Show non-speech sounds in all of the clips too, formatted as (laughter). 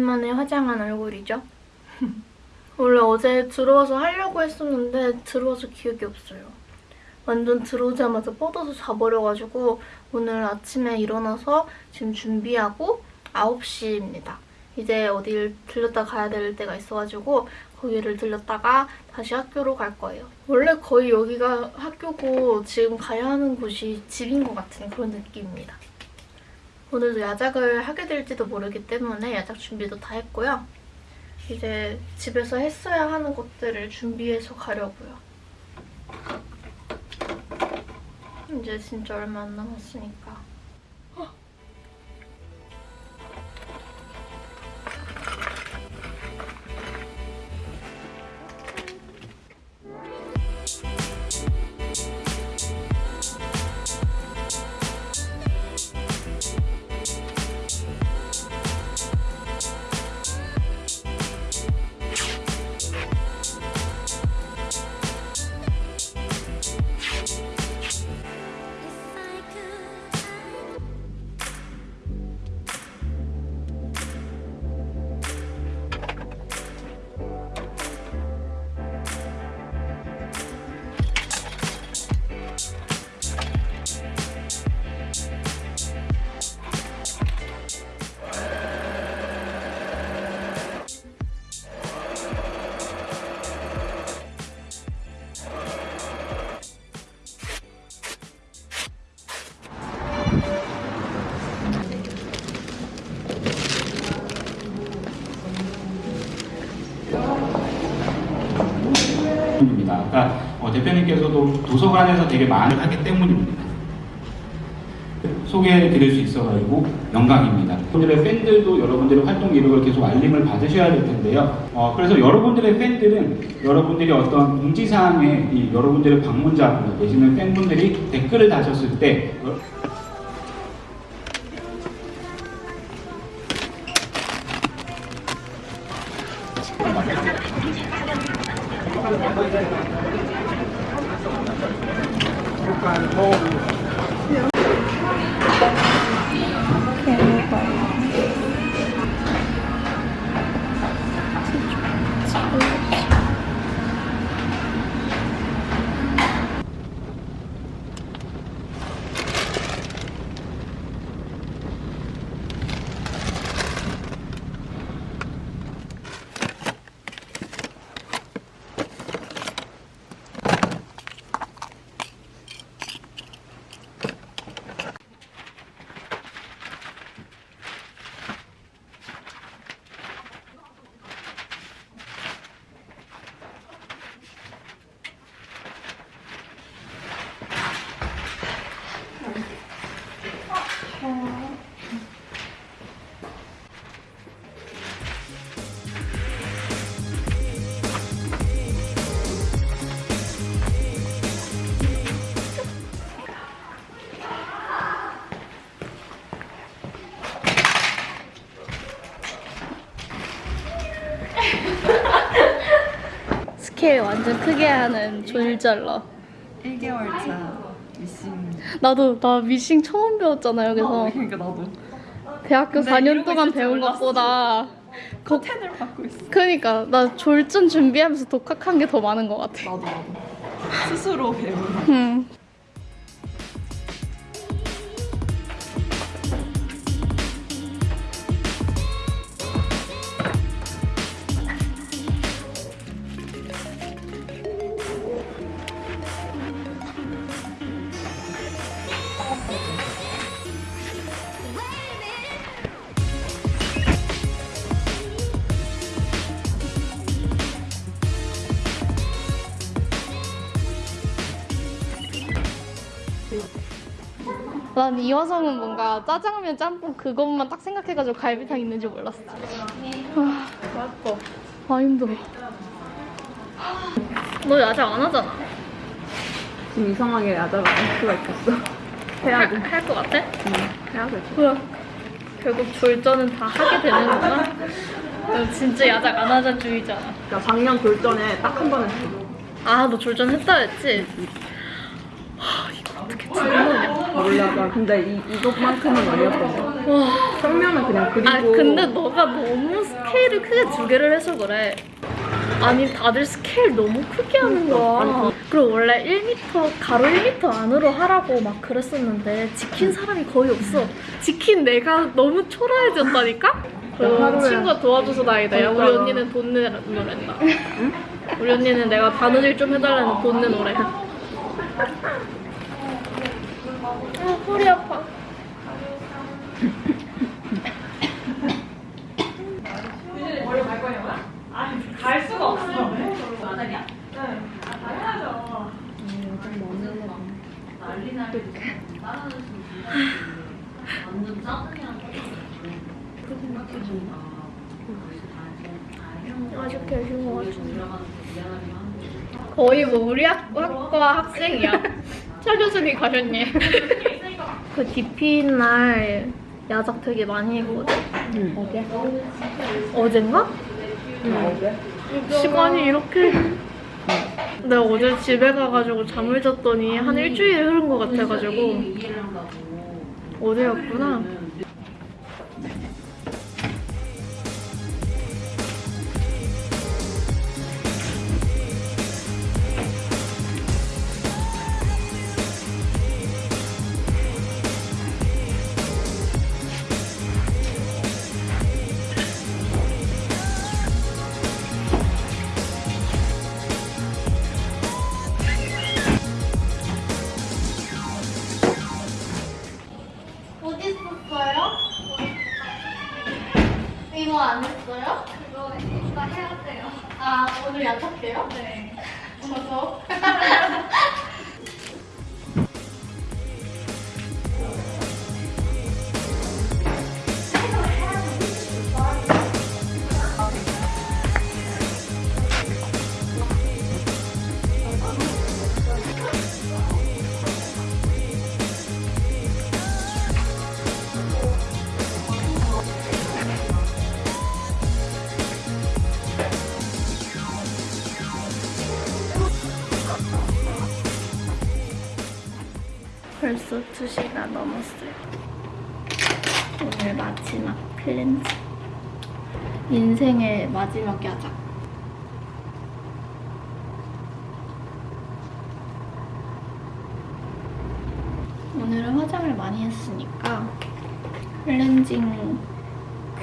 오랜만에 화장한 얼굴이죠. (laughs) 원래 어제 들어와서 하려고 했었는데 들어와서 기억이 없어요. 완전 들어오자마자 뻗어서 자버려가지고 오늘 아침에 일어나서 지금 준비하고 9시입니다. 이제 어딜 들렸다 가야 될 때가 있어가지고 거기를 들렸다가 다시 학교로 갈 거예요. 원래 거의 여기가 학교고 지금 가야 하는 곳이 집인 것 같은 그런 느낌입니다. 오늘도 야작을 하게 될지도 모르기 때문에 야작 준비도 다 했고요. 이제 집에서 했어야 하는 것들을 준비해서 가려고요. 이제 진짜 얼마 안 남았으니까. 입니다. 그러니까 어, 대표님께서도 도서관에서 되게 많이 하기 때문입니다. 소개해 드릴 수 있어가지고 영광입니다. 여러분들의 팬들도 여러분들의 활동 이력을 계속 알림을 받으셔야 될 텐데요. 어, 그래서 여러분들의 팬들은 여러분들이 어떤 공지사항에 이 여러분들의 방문자분 계시는 팬분들이 댓글을 다셨을 때 크게 하는 졸잘러. 1개월차 미싱 나도 나 미싱 처음 배웠잖아 여기서. 어, 그러니까 나도 대학교 근데 4년 이러고 동안 배운. 것보다 그, 커튼을 받고 있어 그니까 나 졸전 준비하면서 독학한 게 더 많은 것 같아. 나도 나도 스스로 배우는 음. 난 이 화성은 뭔가 짜장면 짬뽕 그것만 딱 생각해가지고 갈비탕 있는 줄 몰랐어. 아, 맛있어. 아 힘들어. 너 야자 안 하잖아. 지금 이상하게 야자가 할 수가 있겠어 해야 돼 할것 같아? 응, 해야 돼 그래. 결국 졸전은 다 하게 되는구나. 너 진짜 야작 안 하자 주의잖아. 그러니까 작년 돌전에 딱 한 번 했어 아, 너 졸전 했다 했지? 어떻게 들으냐. 몰라 나 근데 이, 이것만큼은 아니었던 거 와, 평면은 그냥 그리고. 아 근데 너가 너무 스케일을 크게 두 개를 해서 그래. 아니 다들 스케일 너무 크게 하는 거야. 그리고 원래 1m 가로 1m 안으로 하라고 막 그랬었는데 지킨 사람이 거의 없어. 지킨 내가 너무 초라해졌다니까. 친구가 도와줘서 다행이다. 야, 우리 그러니까. 언니는 돈 내노랬다. 우리 언니는 내가 바느질 좀 해달라는 돈 내노래. 아 허리 아파. 아쉽게 해준 것 같은데. 거의 뭐 우리 학, 학과 학생이야. (laughs) 차 교수님 가셨니? (laughs) 그 DP 날 야작 되게 많이 했거든. 응. 어제? 어젠가? 응, 어제? 시간이 이렇게. 내가 어제 집에 가가지고 잠을 잤더니 한 일주일 흐른 것 같아가지고 어제였구나. 2시가 넘었어요. 오늘 마지막 클렌즈. 인생의 마지막 야작. 오늘은 화장을 많이 했으니까 클렌징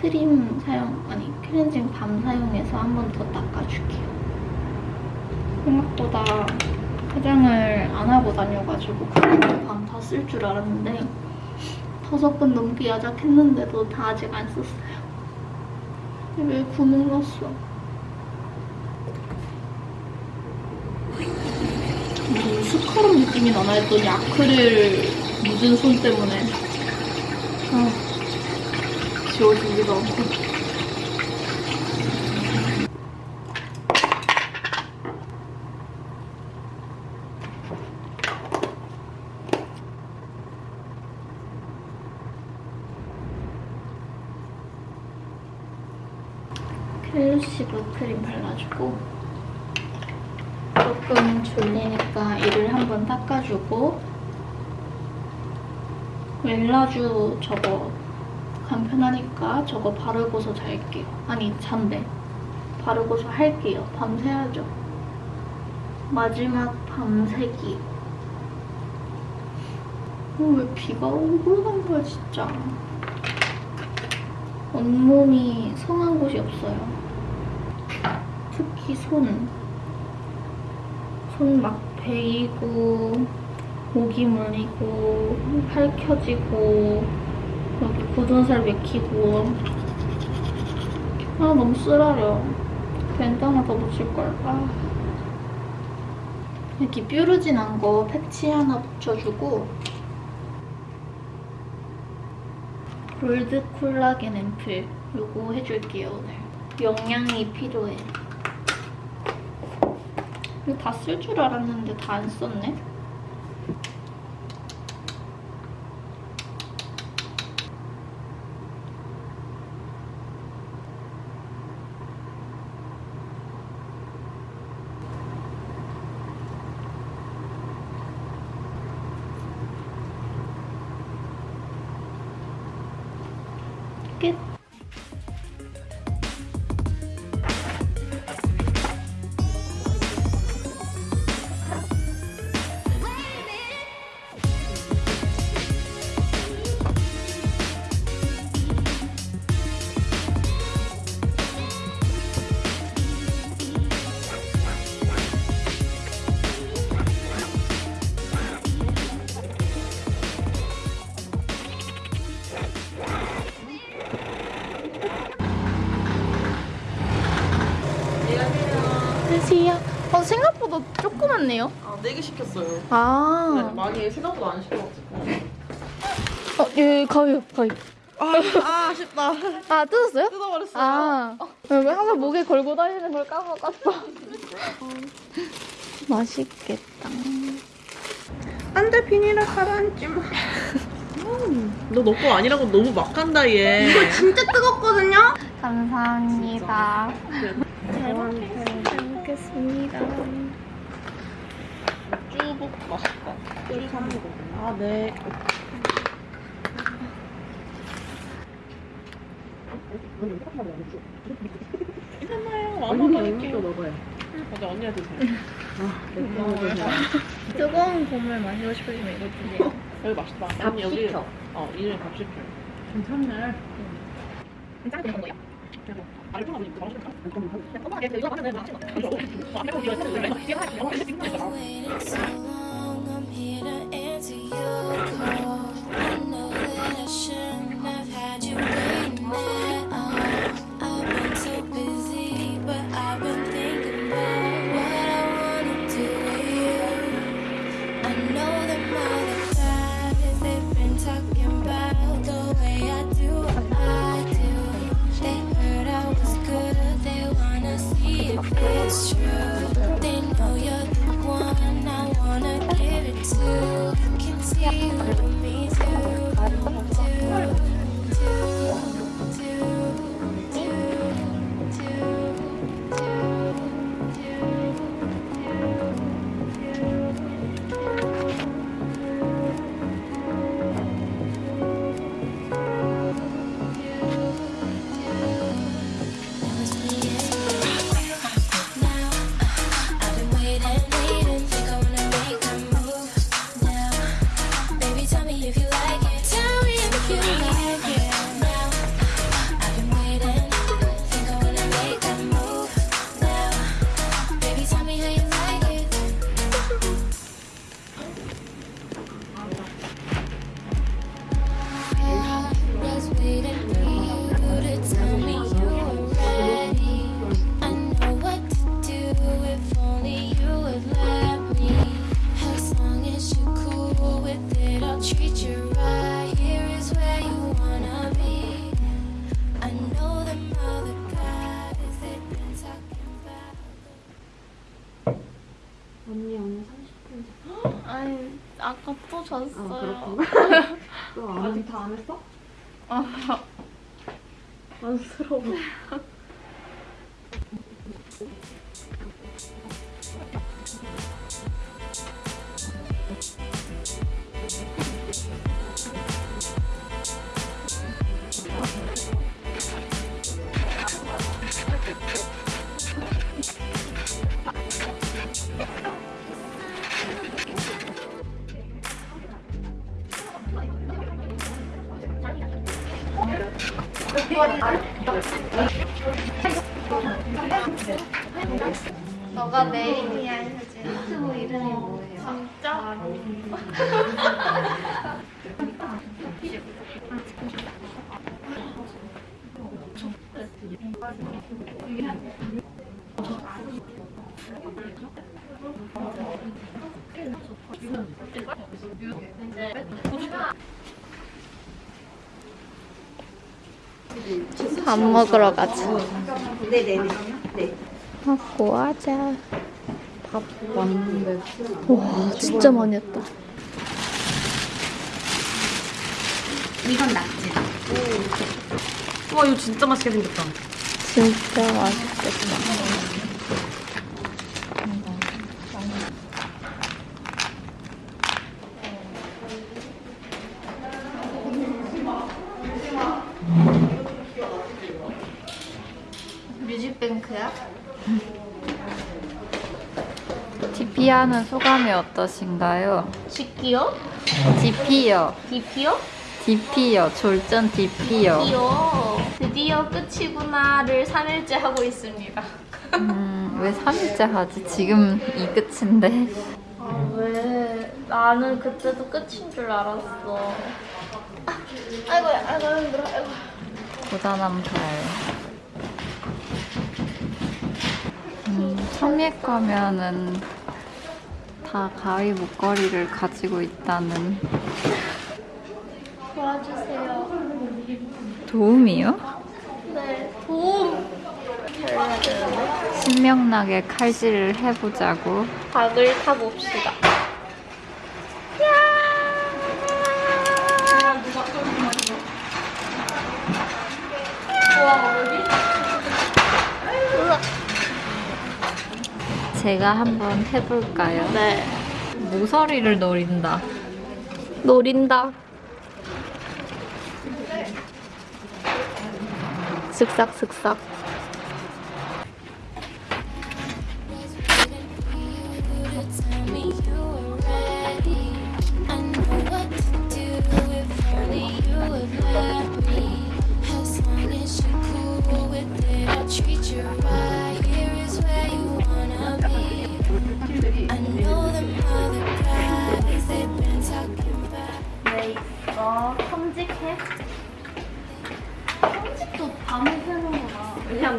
크림 사용, 아니 클렌징 밤 사용해서 한 번 더 닦아줄게요. 생각보다 화장을 안 하고 다녀가지고 클렌징 밤다 쓸 줄 알았는데 다섯 번 넘게 야작했는데도 다 아직 안 썼어요. 왜 구멍 났어? 무슨 스카럽 느낌이 나나 했더니 아크릴 묻은 손 때문에 아, 지워지지도 않고 켈루시브 발라주고 조금 졸리니까 이를 한번 닦아주고 멜라주 저거 간편하니까 저거 바르고서 잘게요. 아니 잔대 바르고서 할게요. 밤새야죠. 마지막 밤새기. 어, 왜 비가 오고 간 거야 진짜. 온몸이 성한 곳이 없어요. 특히 손. 손 막 베이고, 목이 물리고, 팔 켜지고, 여기 굳은 살 맥히고. 아, 너무 쓰라려. 하나 더 붙일걸. 아. 이렇게 뾰루진한 거 패치 하나 붙여주고, 골드 콜라겐 앰플 요거 해줄게요 오늘 영양이 필요해 다 쓸 줄 알았는데 다 안 썼네 4개 시켰어요. 네, 아. 많이 생각보다 안 시켜가지고. 어, 예, 가위, 가위. 아, 아 아 쉽다. 아, 뜯었어요? 뜯어버렸어요. 아, 왜 항상 목에 걸고 다니는 걸 까먹었어. (laughs) 맛있겠다. 안 돼, 비닐을 가라앉지 마. 음, 너너거 아니라고 너무 막 한다, 얘. 이거 진짜 뜨겁거든요? 감사합니다. 잘 먹겠습니다. 쭈북 맛있다. 쭈 사는 거. 아, 네. 괜찮아요. (laughs) 아무 먹을게요. 먹어요. 맞아, 언니가 드세요. 뜨거운 국물 마시고 싶으시면 이거 드세요. 여기 맛있다. 밥 여기, 시켜. 어, 이름이 밥 시켜. 괜찮네. 짱 되는 거예요. 아니, 좀 아니, 맛있다. 엄마가 이거 하면 맛있는 waiting so it's I wanna it you 언니 오늘 30분 (gasps) 아니, 아까 또 잤어요. 아 그렇구나 (laughs) 너 아직 다 안 했어? 아, (laughs) 안쓰러워 (laughs) 너가 메인이야, 효진. 유튜브 이름이 뭐예요? 진짜? (laughs) (laughs) (laughs) 밥 먹으러 가자. 네네네. 먹고 하자. 밥 왔는데 와, 진짜 많이 했다. 와, 이거 진짜 맛있게 생겼다. 진짜 맛있겠다. DP하는 소감이 어떠신가요? 시끼요? DP요. 디피요? DP요. 졸전 DP요. 디요. 드디어 끝이구나를 3일째 하고 있습니다. 음, 왜 3일째 하지? 지금 이 끝인데. 아, 왜? 나는 그때도 끝인 줄 알았어. 아, 아이고, 아이고, 힘들어, 아이고. 고단한 발. 음, 성액 가면은 다 가위 목걸이를 가지고 있다는 도와주세요. 도움이요? 네, 도움! 신명나게 칼질을 해보자고. 박을 타봅시다. 제가 한번 해볼까요? 네. 모서리를 노린다. 노린다. 슥싹슥싹.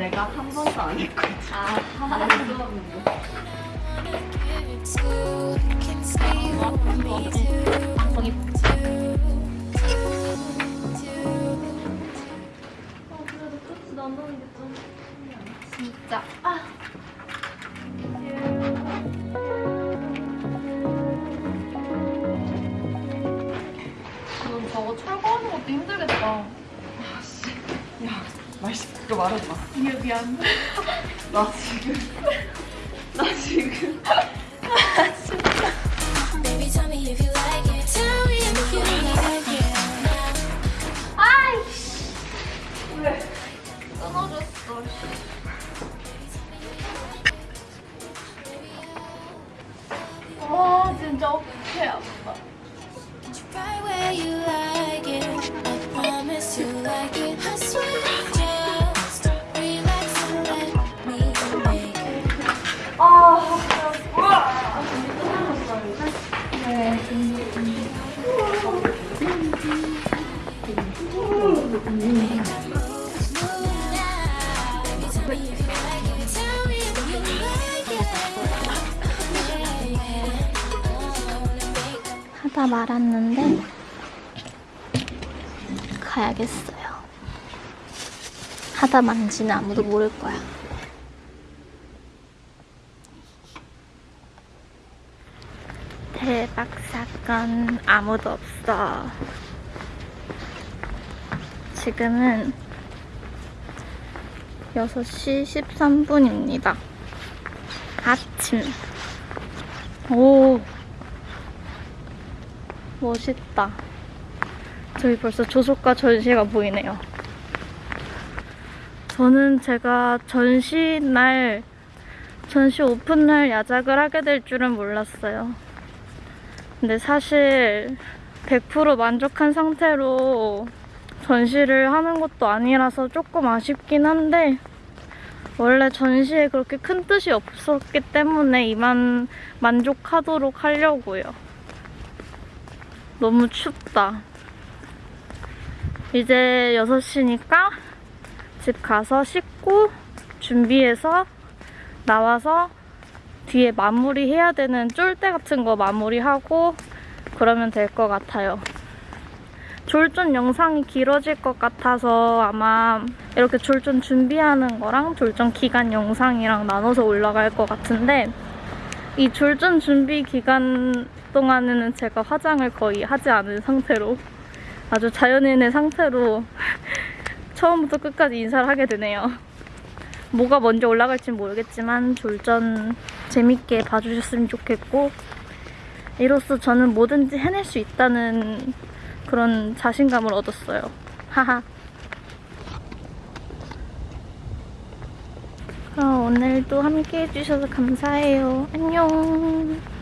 내가 한 번도 안 me to. 방송이 진짜. 아. 넌 저거 철거하는 것도 힘들겠다. 말씨 그거 말하지 마. 미안, 미안. (laughs) 나 지금 나 지금 (laughs) Baby, tell me 하다 만지는 아무도 모를 거야. 대박 사건 아무도 없어. 지금은 6시 13분입니다. 아침. 오. 멋있다. 저기 벌써 조속과 전시가 보이네요. 저는 제가 전시 날, 전시 오픈 날 야작을 하게 될 줄은 몰랐어요. 근데 사실 100% 만족한 상태로 전시를 하는 것도 아니라서 조금 아쉽긴 한데, 원래 전시에 그렇게 큰 뜻이 없었기 때문에 이만 만족하도록 하려고요. 너무 춥다. 이제 6시니까 집 가서 씻고 준비해서 나와서 뒤에 마무리해야 되는 쫄대 같은 거 마무리하고 그러면 될 것 같아요. 졸전 영상이 길어질 것 같아서 아마 이렇게 졸전 준비하는 거랑 졸전 기간 영상이랑 나눠서 올라갈 것 같은데 이 졸전 준비 기간 동안에는 제가 화장을 거의 하지 않은 상태로 아주 자연인의 상태로 처음부터 끝까지 인사를 하게 되네요. 뭐가 먼저 올라갈지 모르겠지만 졸전 재밌게 봐주셨으면 좋겠고 이로써 저는 뭐든지 해낼 수 있다는 그런 자신감을 얻었어요. 하하. 그럼 오늘도 함께 해주셔서 감사해요. 안녕.